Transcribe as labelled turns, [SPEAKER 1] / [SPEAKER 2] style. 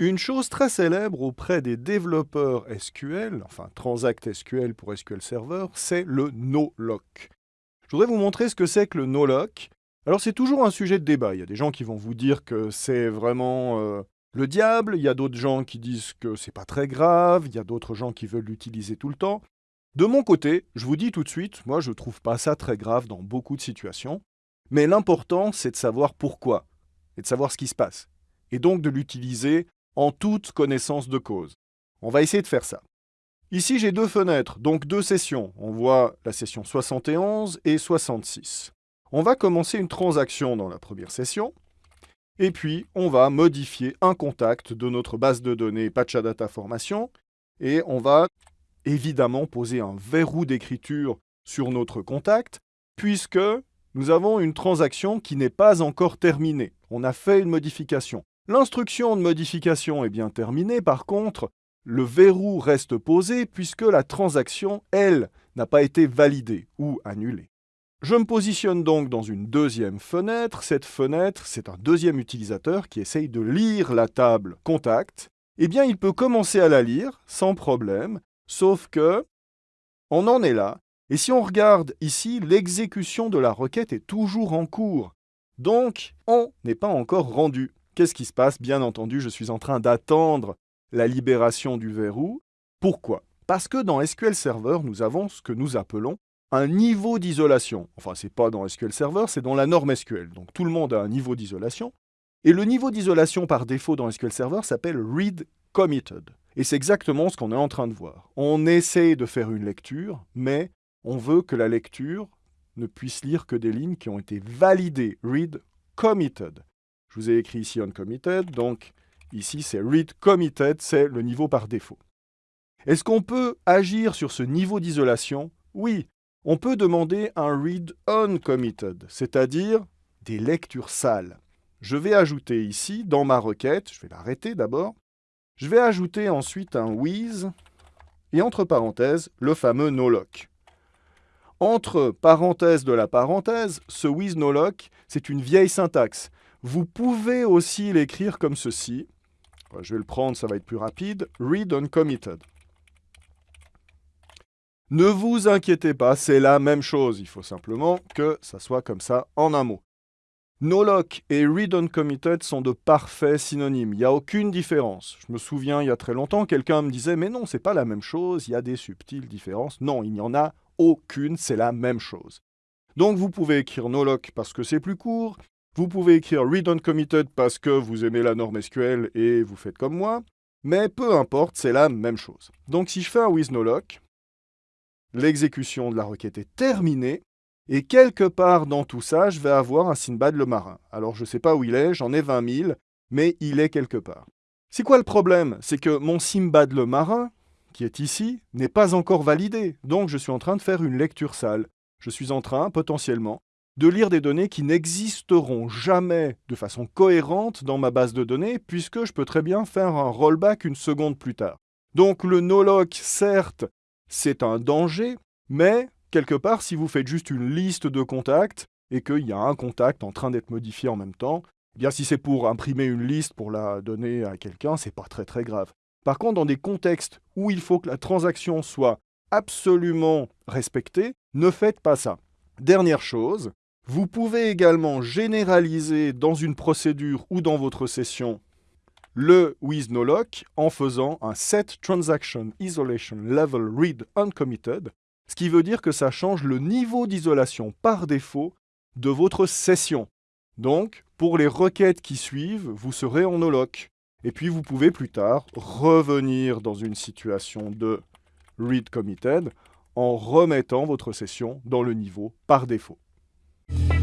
[SPEAKER 1] Une chose très célèbre auprès des développeurs SQL, enfin Transact SQL pour SQL Server, c'est le no-lock. Je voudrais vous montrer ce que c'est que le no-lock. Alors c'est toujours un sujet de débat. Il y a des gens qui vont vous dire que c'est vraiment euh, le diable, il y a d'autres gens qui disent que c'est pas très grave, il y a d'autres gens qui veulent l'utiliser tout le temps. De mon côté, je vous dis tout de suite, moi je trouve pas ça très grave dans beaucoup de situations, mais l'important c'est de savoir pourquoi et de savoir ce qui se passe, et donc de l'utiliser en toute connaissance de cause. On va essayer de faire ça. Ici, j'ai deux fenêtres, donc deux sessions. On voit la session 71 et 66. On va commencer une transaction dans la première session, et puis on va modifier un contact de notre base de données Patchadata Formation, et on va évidemment poser un verrou d'écriture sur notre contact, puisque nous avons une transaction qui n'est pas encore terminée. On a fait une modification. L'instruction de modification est bien terminée, par contre, le verrou reste posé puisque la transaction, elle, n'a pas été validée ou annulée. Je me positionne donc dans une deuxième fenêtre. Cette fenêtre, c'est un deuxième utilisateur qui essaye de lire la table contact. Eh bien, il peut commencer à la lire sans problème, sauf que on en est là. Et si on regarde ici, l'exécution de la requête est toujours en cours. Donc, on n'est pas encore rendu. Qu'est-ce qui se passe? Bien entendu, je suis en train d'attendre la libération du verrou. Pourquoi? Parce que dans SQL Server, nous avons ce que nous appelons un niveau d'isolation. Enfin, ce n'est pas dans SQL Server, c'est dans la norme SQL. Donc tout le monde a un niveau d'isolation. Et le niveau d'isolation par défaut dans SQL Server s'appelle read committed. Et c'est exactement ce qu'on est en train de voir. On essaie de faire une lecture, mais on veut que la lecture ne puisse lire que des lignes qui ont été validées, read committed. Je vous ai écrit ici uncommitted, donc ici c'est read committed, c'est le niveau par défaut. Est-ce qu'on peut agir sur ce niveau d'isolation? Oui, on peut demander un read uncommitted, c'est-à-dire des lectures sales. Je vais ajouter ici, dans ma requête, je vais l'arrêter d'abord, je vais ajouter ensuite un with, et entre parenthèses, le fameux no-lock. Entre parenthèses de la parenthèse, ce with no-lock, c'est une vieille syntaxe. Vous pouvez aussi l'écrire comme ceci. Je vais le prendre, ça va être plus rapide. Read uncommitted. Ne vous inquiétez pas, c'est la même chose. Il faut simplement que ça soit comme ça en un mot. NoLock et Read Uncommitted sont de parfaits synonymes. Il n'y a aucune différence. Je me souviens, il y a très longtemps, quelqu'un me disait « Mais non, c'est pas la même chose, il y a des subtiles différences. » Non, il n'y en a aucune, c'est la même chose. Donc vous pouvez écrire NoLock parce que c'est plus court, vous pouvez écrire read uncommitted parce que vous aimez la norme SQL et vous faites comme moi, mais peu importe, c'est la même chose. Donc si je fais un with no lock, l'exécution de la requête est terminée, et quelque part dans tout ça, je vais avoir un Sinbad le marin. Alors je ne sais pas où il est, j'en ai 20 000, mais il est quelque part. C'est quoi le problème? C'est que mon Simbad le marin, qui est ici, n'est pas encore validé, donc je suis en train de faire une lecture sale. Je suis en train, potentiellement, de lire des données qui n'existeront jamais de façon cohérente dans ma base de données, puisque je peux très bien faire un rollback une seconde plus tard. Donc le no-lock, certes, c'est un danger, mais quelque part, si vous faites juste une liste de contacts, et qu'il y a un contact en train d'être modifié en même temps, eh bien si c'est pour imprimer une liste pour la donner à quelqu'un, c'est pas très très grave. Par contre, dans des contextes où il faut que la transaction soit absolument respectée, ne faites pas ça. Dernière chose, vous pouvez également généraliser dans une procédure ou dans votre session le with no lock en faisant un set transaction isolation level read uncommitted, ce qui veut dire que ça change le niveau d'isolation par défaut de votre session. Donc, pour les requêtes qui suivent, vous serez en no lock. Et puis vous pouvez plus tard revenir dans une situation de read committed en remettant votre session dans le niveau par défaut. Thank you.